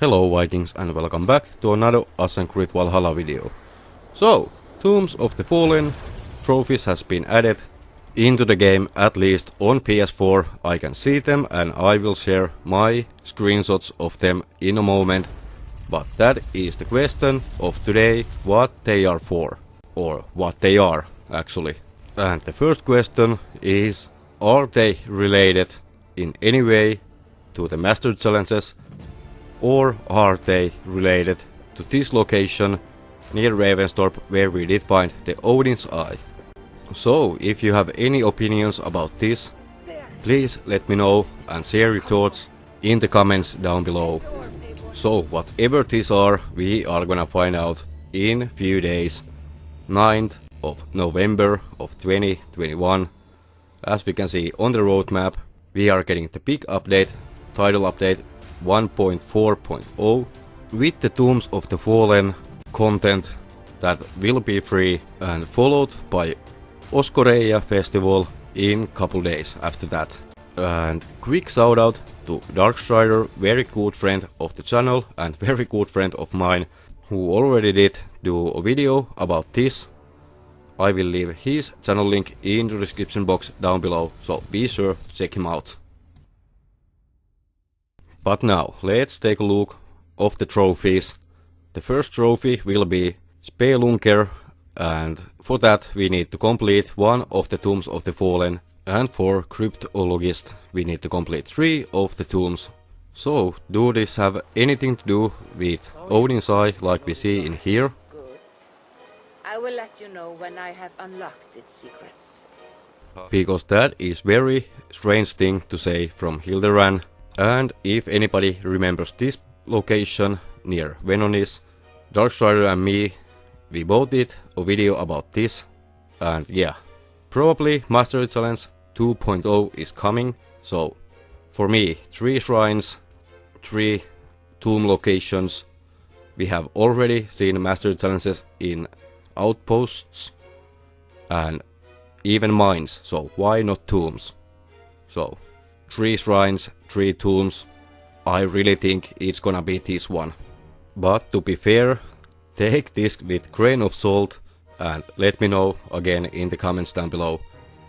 Hello Vikings and welcome back to another Assassin's Creed Valhalla video. So, Tombs of the Fallen trophies has been added into the game at least on PS4 I can see them and I will share my screenshots of them in a moment. But that is the question of today what they are for. Or what they are actually. And the first question is are they related in any way to the Master Challenges or are they related to this location near Ravensthorpe where we did find the Odin's Eye. So, if you have any opinions about this, please let me know and share your thoughts in the comments down below. So, whatever these are, we are gonna find out in few days, 9th of November of 2021. As we can see on the roadmap, we are getting the big update, title update 1.4.0 with the Tombs of the Fallen content that will be free and followed by Oskoreia festival in couple days after that. And quick shout out to Darkstrider, very good friend of the channel and very good friend of mine who already did do a video about this. I will leave his channel link in the description box down below, so be sure to check him out. But now, let's take a look of the trophies. The first trophy will be Spelunker and for that we need to complete one of the Tombs of the Fallen and for Cryptologist we need to complete three of the tombs. So, do this have anything to do with Odin's Eye like we see in here? Good. I will let you know when I have unlocked its secrets. Because that is very strange thing to say from Hilderan and if anybody remembers this location near Venonis, Darkstrider and me, we both did a video about this. And yeah, probably Mastery Challenge 2.0 is coming. So for me, 3 shrines, 3 tomb locations. We have already seen Mastery Challenges in outposts and even mines, so why not tombs? So, 3 shrines, 3 tombs, I really think it's gonna be this one. But to be fair, take this with grain of salt and let me know again in the comments down below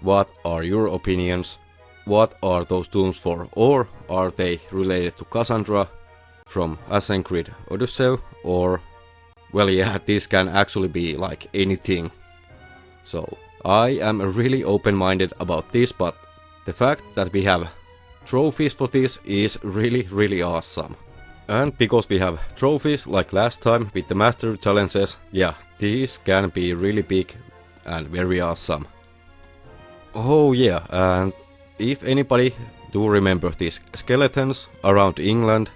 what are your opinions, what are those tombs for or are they related to Cassandra from Assassin's Creed Odyssey or well yeah this can actually be like anything. So I am really open-minded about this but the fact that we have trophies for this is really really awesome. And because we have trophies like last time with the master challenges, yeah, these can be really big and very awesome. Oh yeah, and if anybody do remember these skeletons around England,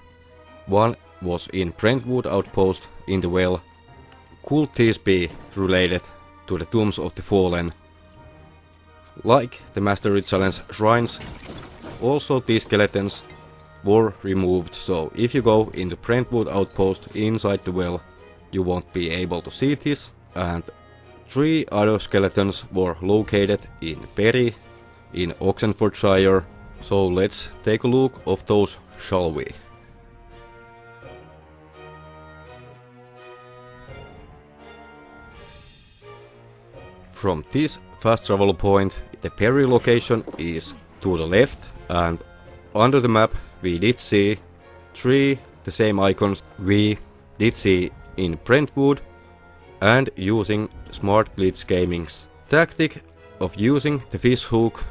one was in Brentwood outpost in the well. Could these be related to the Tombs of the Fallen? Like the Mastery Challenge shrines, also these skeletons were removed, so if you go in the Brentwood outpost inside the well, you won't be able to see this, and three other skeletons were located in Perry, in Oxenfordshire, so let's take a look of those, shall we? From this fast travel point, the Perry location is to the left and under the map we did see three the same icons we did see in Brentwood and using Smart Glitch Gaming's tactic of using the fish hook.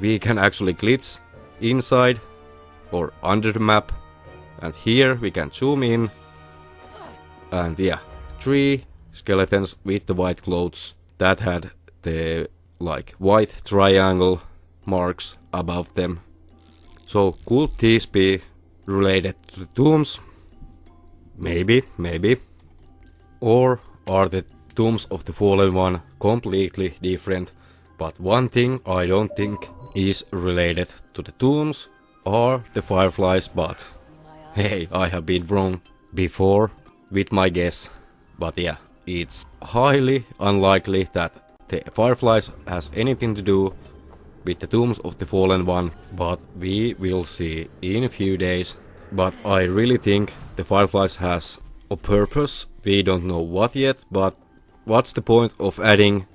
We can actually glitch inside or under the map. And here we can zoom in. And yeah three skeletons with the white clothes that had the like white triangle marks above them so could these be related to the tombs? Maybe, maybe. Or are the tombs of the fallen one completely different? But one thing I don't think is related to the tombs are the fireflies, but hey, I have been wrong before with my guess. But yeah, it's highly unlikely that the fireflies has anything to do with the Tombs of the Fallen One, but we will see in a few days but I really think the Fireflies has a purpose. We don't know what yet, but what's the point of adding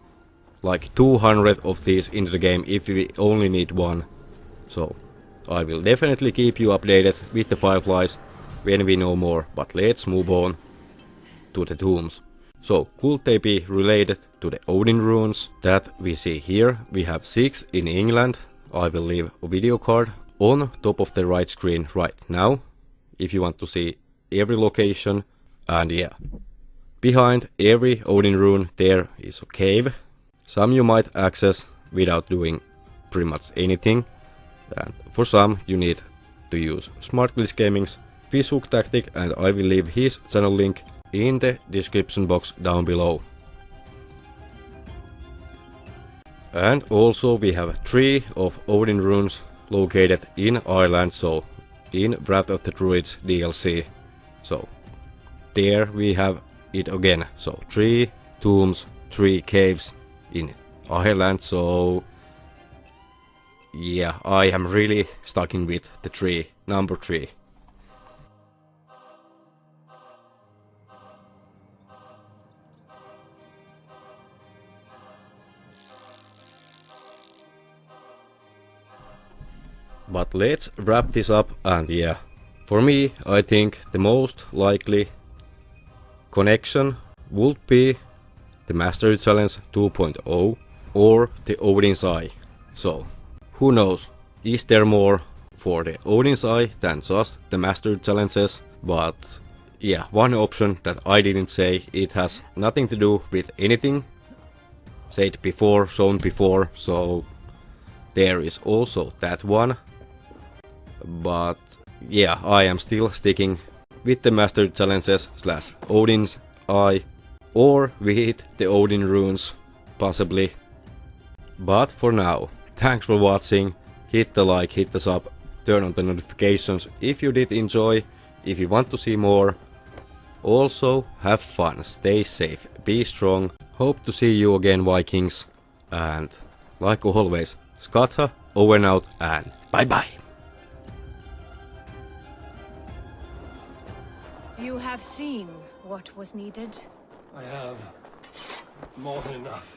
like 200 of these into the game if we only need one? So I will definitely keep you updated with the Fireflies when we know more, but let's move on to the tombs. So could they be related to the Odin runes that we see here? We have 6 in England. I will leave a video card on top of the right screen right now if you want to see every location and yeah. Behind every Odin rune there is a cave. Some you might access without doing pretty much anything and for some you need to use Smart Glitch Gaming's Fishhook tactic and I will leave his channel link in the description box down below. And also we have three of Odin runes located in Ireland, so in Wrath of the Druids DLC. So there we have it again. So three tombs, three caves in Ireland, so yeah, I am really sticking with the tree, number three. But let's wrap this up and yeah, for me I think the most likely connection would be the Mastery Challenge 2.0 or the Odin's Eye. So, who knows, is there more for the Odin's Eye than just the Mastery Challenges? But yeah, one option that I didn't say, it has nothing to do with anything said before, shown before, so there is also that one but yeah, I am still sticking with the Master Challenges slash Odin's Eye or with the Odin runes, possibly. But for now, thanks for watching, hit the like, hit the sub, turn on the notifications if you did enjoy, if you want to see more. Also, have fun, stay safe, be strong, hope to see you again Vikings, and like always, Skatha, over and out, and bye bye! You have seen what was needed? I have. More than enough.